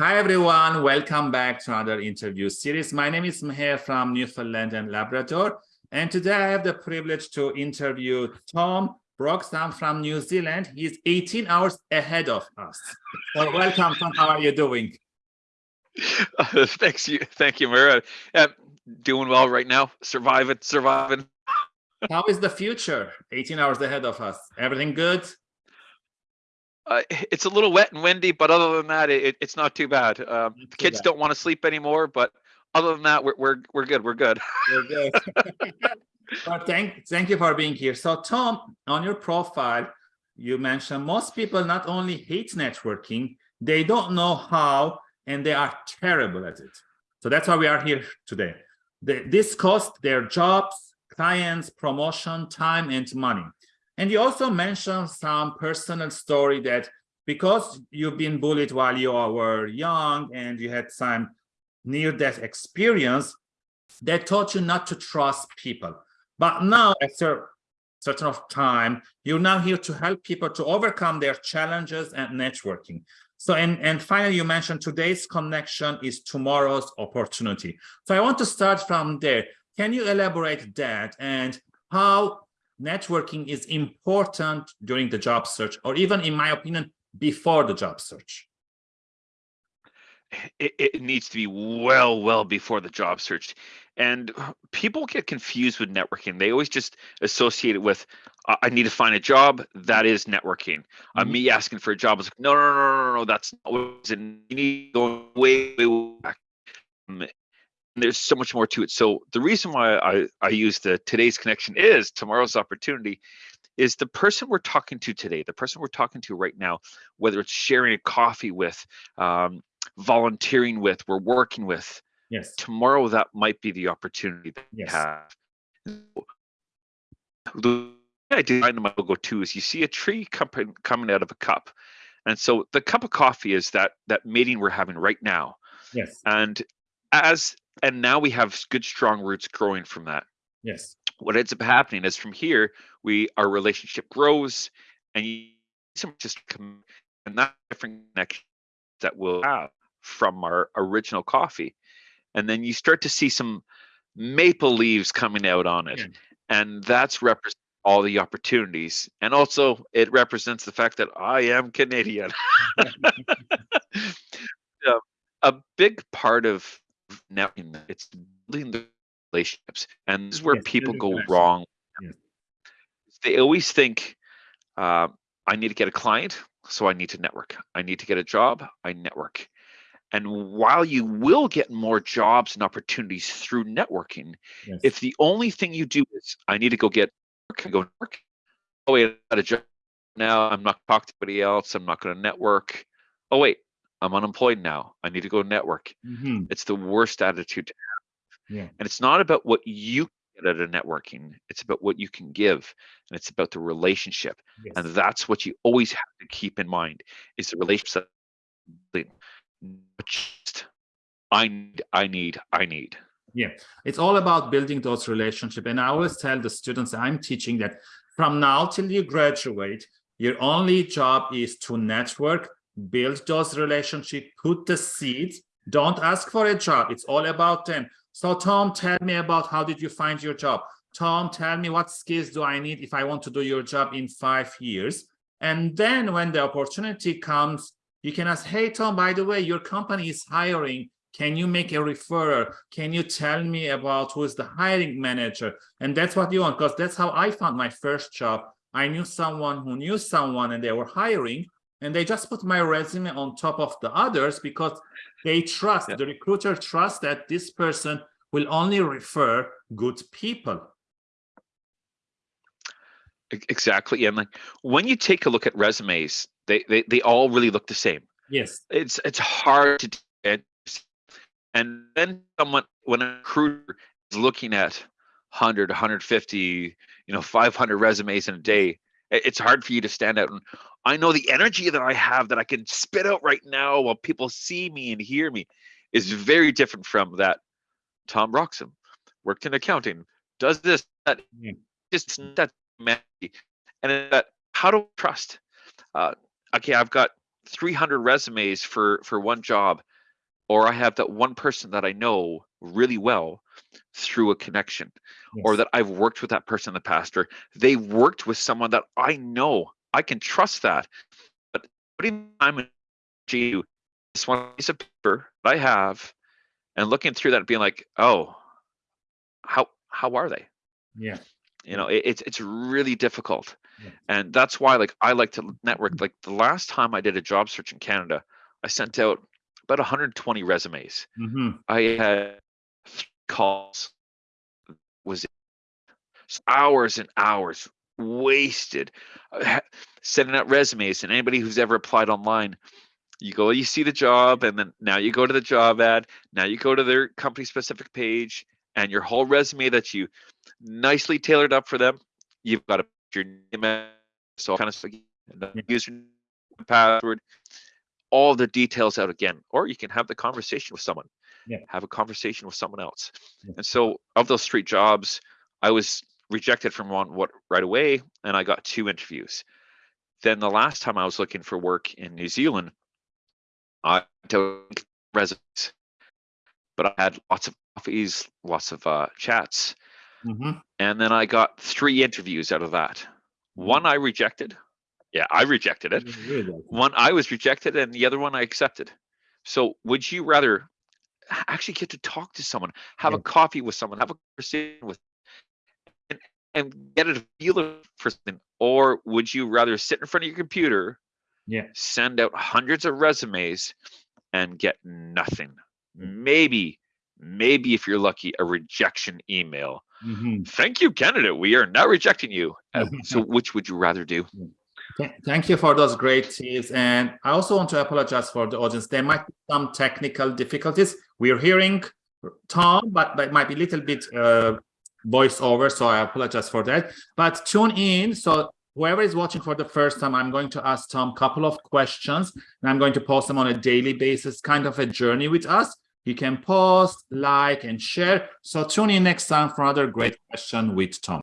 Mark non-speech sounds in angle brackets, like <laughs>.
Hi, everyone. Welcome back to another interview series. My name is Meher from Newfoundland and Labrador. And today I have the privilege to interview Tom Broxham from New Zealand. He's 18 hours ahead of us. So welcome, Tom. How are you doing? Uh, <laughs> thanks you. Thank you, Meher. Uh, doing well right now. Surviving, surviving. How is the future? 18 hours ahead of us. Everything good? Uh, <laughs> it's a little wet and windy, but other than that, it, it's not too bad. Um, the kids bad. don't want to sleep anymore, but other than that, we're we're we're good. We're good. We're good. <laughs> <laughs> well, thank thank you for being here. So, Tom, on your profile, you mentioned most people not only hate networking, they don't know how, and they are terrible at it. So that's why we are here today. The, this cost their jobs, clients, promotion, time, and money. And you also mentioned some personal story that because you've been bullied while you were young and you had some near-death experience, that taught you not to trust people. But now, after a certain of time, you're now here to help people to overcome their challenges and networking. So, and, and finally, you mentioned today's connection is tomorrow's opportunity. So I want to start from there. Can you elaborate that and how networking is important during the job search, or even, in my opinion, before the job search? It, it, needs to be well, well before the job search. And people get confused with networking. They always just associate it with, I need to find a job. That is networking. Mm -hmm. uh, me asking for a job is like, no, no, no, no, no, that's not what it is. You need to go way, way back. Um, there's so much more to it. So the reason why I, I use the today's connection is tomorrow's opportunity is the person we're talking to today, the person we're talking to right now, whether it's sharing a coffee with, um, volunteering with, we're working with. Yes. Tomorrow that might be the opportunity that yes. we have. The idea in my logo too is you see a tree coming coming out of a cup. And so the cup of coffee is that that meeting we're having right now. Yes. And as and now we have good strong roots growing from that. Yes. What ends up happening is from here we our relationship grows and you just come and that different connection that we'll have from our original coffee. And then you start to see some maple leaves coming out on it yeah. and that's represent all the opportunities and also it represents the fact that i am canadian. <laughs> <laughs> A big part of networking. It's building the relationships, and this is where yes, people go wrong. Yes. They always think, uh, "I need to get a client, so I need to network. I need to get a job, I network." And while you will get more jobs and opportunities through networking, yes. if the only thing you do is, "I need to go get work," go work. Oh wait, I got a job now. I'm not talking to anybody else. I'm not going to network. Oh wait, I'm unemployed now. I need to go network. Mm-hmm. It's the worst attitude to have. Yeah. And it's not about what you get out of networking. It's about what you can give. And it's about the relationship. Yes. And that's what you always have to keep in mind is the relationship. Just, I need, I need, I need. Yeah, it's all about building those relationships. And I always tell the students I'm teaching that from now till you graduate, your only job is to network build those relationships, put the seeds. Don't ask for a job. It's all about them. So Tom, tell me about how did you find your job? Tom, tell me what skills do I need if I want to do your job in five years? And then when the opportunity comes, you can ask, hey, Tom, by the way, your company is hiring. Can you make a referral? Can you tell me about who is the hiring manager? And that's what you want, because that's how I found my first job. I knew someone who knew someone and they were hiring and they just put my resume on top of the others because they trust yeah. the recruiter trusts that this person will only refer good people. Exactly and like when you take a look at resumes they they, they all really look the same. Yes. It's it's hard to and then someone when a recruiter is looking at 100 150 you know 500 resumes in a day it's hard for you to stand out and I know the energy that I have that I can spit out right now while people see me and hear me is very different from that Tom Broxham worked in accounting, does this, that, just that and that how to trust. Uh, okay, I've got 300 resumes for for one job or i have that one person that i know really well through a connection yes. or that i've worked with that person in the past or they worked with someone that i know i can trust that but putting time into this one piece of paper that i have and looking through that and being like oh how how are they yeah you know it, it's it's really difficult yeah. and that's why like i like to network like the last time i did a job search in canada i sent out about 120 resumes mm-hmm. i had calls was hours and hours wasted uh, <laughs> sending out resumes and anybody who's ever applied online you go you see the job and then now you go to the job ad now you go to their company specific page and your whole resume that you nicely tailored up for them. You've got to put your name, so kind of user password, all the details out again, or you can have the conversation with someone. Yeah. Have a conversation with someone else. Yeah. And so, of those three jobs, I was rejected from one what right away, and I got two interviews. Then the last time I was looking for work in New Zealand, I took resumes, but I had lots of coffees, lots of uh, chats, Mm-hmm. And then I got three interviews out of that. One I rejected. Yeah, I rejected it. One I was rejected, and the other one I accepted. So, would you rather actually get to talk to someone, have yeah. a coffee with someone, have a conversation with, and, and get a feel for something, or would you rather sit in front of your computer, yeah, send out hundreds of resumes, and get nothing? Maybe, maybe if you're lucky, a rejection email Mm-hmm. Thank you, candidate. We are now rejecting you. <laughs> Uh, so, which would you rather do? Thank you for those great tips. And I also want to apologize for the audience. There might be some technical difficulties. We're hearing Tom, but it might be a little bit uh, voiceover, so I apologize for that. But tune in. So whoever is watching for the first time, I'm going to ask Tom a couple of questions, and I'm going to post them on a daily basis, kind of a journey with us. You can post, like, and share. So tune in next time for another great question with Tom.